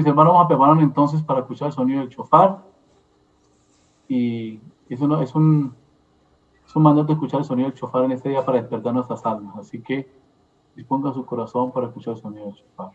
mis hermanos, vamos a preparar entonces para escuchar el sonido del chofar. Y es, uno, es, un, es un mandato escuchar el sonido del chofar en este día para despertar nuestras almas. Así que disponga su corazón para escuchar el sonido del chofar.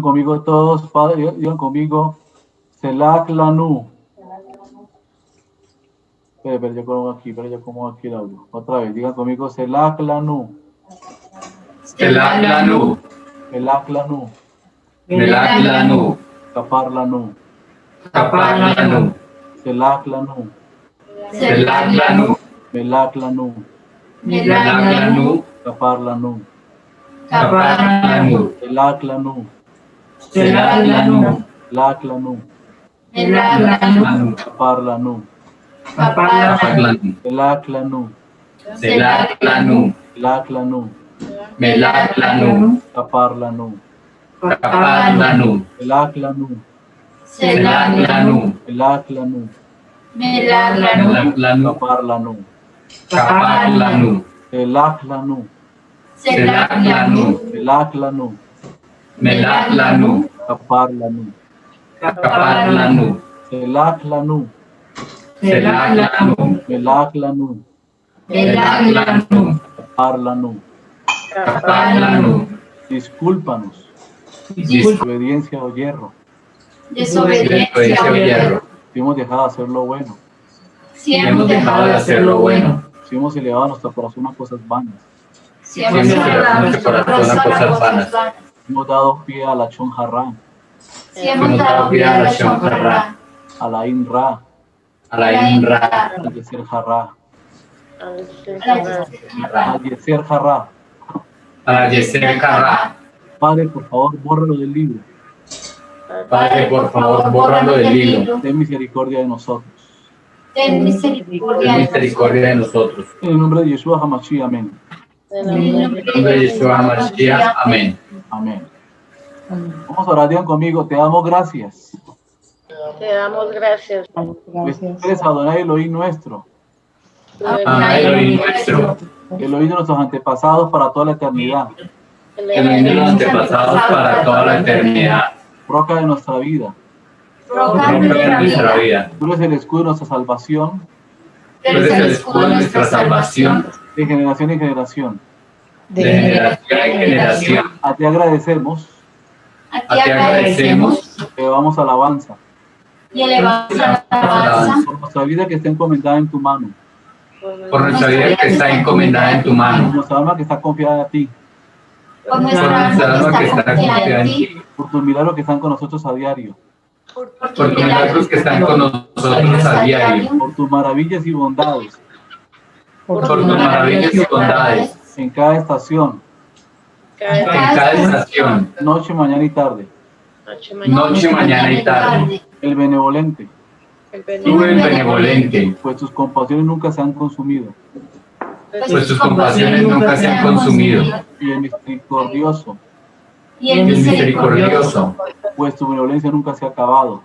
Conmigo todos, Padre, digan conmigo, Selak Lanu. Pero, pero yo como aquí, pero yo como aquí el audio. Otra vez, digan conmigo, Selak Lanu. Selak Lanu. Selak Lanu. Selak Lanu. Kapar Lanu. Kapar Lanu. Selak Lanu. Selak Lanu. Melak Lanu. Melak Lanu. Kapar Lanu. Kapar Lanu. Selak Lanu. Selaklanu. Laklanu. Selaklanu. Parlanu. Parlanu. Selaklanu. Selaklanu. Laklanu. Melaklanu. Kaparlanu. Kaparlanu. Selaklanu. Selaklanu. Laklanu. Melaklanu. Kaparlanu. Kaparlanu. Selaklanu. Selaklanu. Selaklanu. Melaklanu. Kaparlanu. Kaparlanu. Selaklanu. Selaklanu. Melaklanu. Melaklanu. Kaparlanu. Kaparlanu. Discúlpanos. Desobediencia o hierro. Desobediencia o hierro. Si hemos dejado de hacer lo bueno. Si hemos dejado de hacer lo bueno. Si hemos elevado nuestro corazón a cosas vanas. Si hemos elevado nuestro corazón a cosas vanas. Hemos dado pie a la Chonjarra. Si hemos dado pie a la Chonjarra. A la Inra. A la Inra. A Yeser Jarra. A Yeser Jarra. A Yeser Jarra. Padre, por favor, bórralo del libro. Padre, por favor, bórralo del libro. Ten misericordia de nosotros. Ten misericordia, misericordia de nosotros. En el nombre de Yeshua Hamashi, amén. En el nombre de Yeshua Hamashiach, amén. Amén. Vamos a orar, digan conmigo, te damos gracias. Te damos gracias. Gracias. Eres Adonai Elohim nuestro. Adonai Elohim nuestro. Elohim de nuestros antepasados para toda la eternidad. Elohim de los antepasados para toda la eternidad. Roca de nuestra vida. Roca de nuestra vida. Tú eres el escudo de nuestra salvación. Tú eres el escudo de nuestra salvación. De generación en generación. De generación en generación. A ti agradecemos. A ti agradecemos. Elevamos alabanza. Y elevamos alabanza. Por nuestra vida que está encomendada en tu mano. Por nuestra vida que está encomendada en tu Por mano. nuestra alma que está confiada a ti. Por Por nuestra alma que está confiada en ti. Por tus milagros que están con nosotros a diario. Por Por tus milagros que están con nosotros a diario. Por tus maravillas y bondades. Por tus maravillas y bondades. En cada estación. En cada estación. Noche, mañana y tarde. Noche, mañana y tarde. El benevolente. Tú el benevolente. Pues tus compasiones nunca se han consumido. Pues tus compasiones nunca se han consumido. Y el misericordioso. Y El misericordioso. Pues tu benevolencia nunca se ha acabado.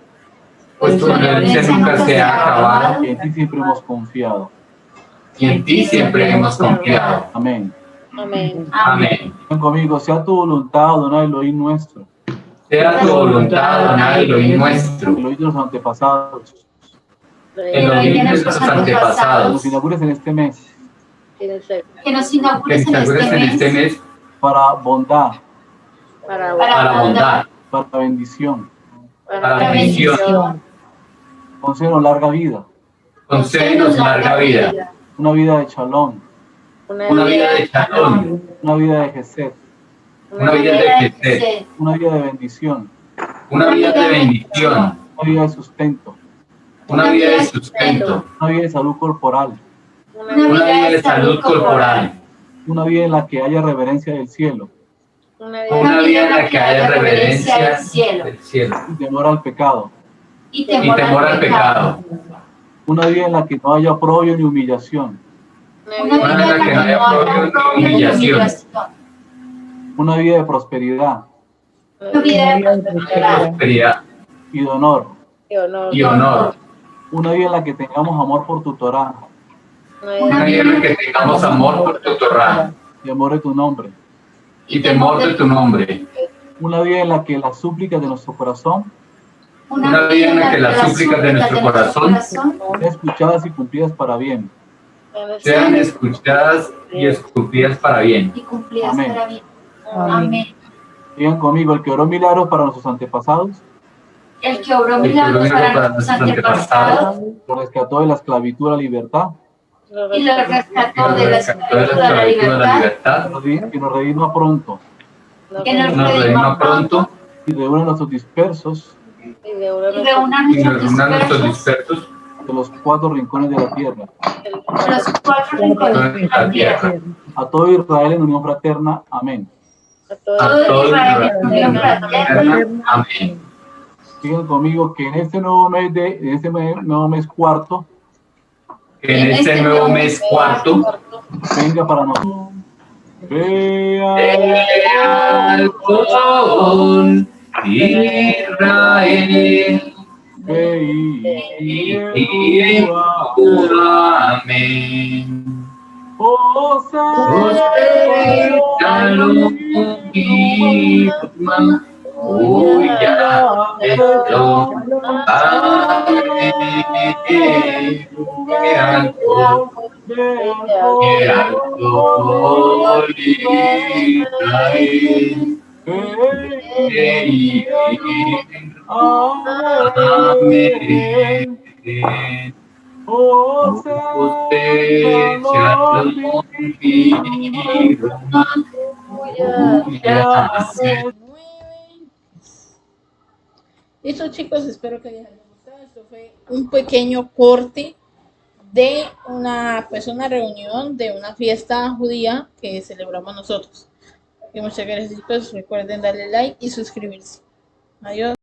Pues tu benevolencia nunca se ha acabado. Y en ti siempre hemos confiado. Y en ti siempre hemos confiado. Amén. Amén. Amén. Ven conmigo, sea tu voluntad, Adonai Elohim nuestro. Sea tu voluntad, Adonai Elohim nuestro. Elohim de los antepasados. Elohim de nuestros Nos antepasados. inaugures en este mes Que Que nos Que inaugures en este este mes para bondad, para, para bondad, para bendición. para bendición. Concédenos larga vida, Concédenos larga vida. una vida de chalón, Una vida de chalón. una vida de gesed, Una vida de crecer. una vida de bendición, Una vida de bendición. una vida de sustento, Una vida de sustento. una vida de salud corporal, Una Una vida de salud corporal. una vida en la que haya reverencia del cielo Una Una vida en la que haya reverencia del cielo. y temor al pecado, y Y temor al pecado. una vida en la que no haya oprobio ni humillación, Una vida en la que no haya humillación. una vida de prosperidad Una vida de prosperidad y de honor, Y honor. y honor. una vida en la que tengamos amor por tu Torah, Una vida en la que tengamos amor por tu Torah temor de tu nombre, y temor de tu nombre. una vida en la que las súplicas de nuestro corazón Una vida en la que las súplicas de nuestro corazón sean escuchadas y cumplidas para bien. Sean escuchadas y escupidas para bien. y cumplidas Amén. para bien. Amén. Digan conmigo, el que oró milagros para nuestros antepasados, El que obró milagros para para nuestros antepasados lo rescató de la esclavitud a la libertad, y lo rescató de la esclavitud a la libertad, que nos redima pronto. Que nos redima pronto. y reúne a nuestros dispersos. Y reúna y nos nuestros reúna a nuestros dispersos de los cuatro rincones de la tierra, a los cuatro rincones de la tierra. a todo Israel en unión fraterna. Amén. a a todos todos Israel los en unión fraterna. Amén. Digan conmigo que en este nuevo mes de en este nuevo mes cuarto Que en este nuevo mes cuarto venga para nosotros. Vea al con Israel. Amén. Amén. Amén. Listo chicos, espero que les haya gustado. Esto fue un pequeño corte de una, pues una reunión de una fiesta judía que celebramos nosotros. Y muchas gracias chicos, recuerden darle like y suscribirse. Adiós.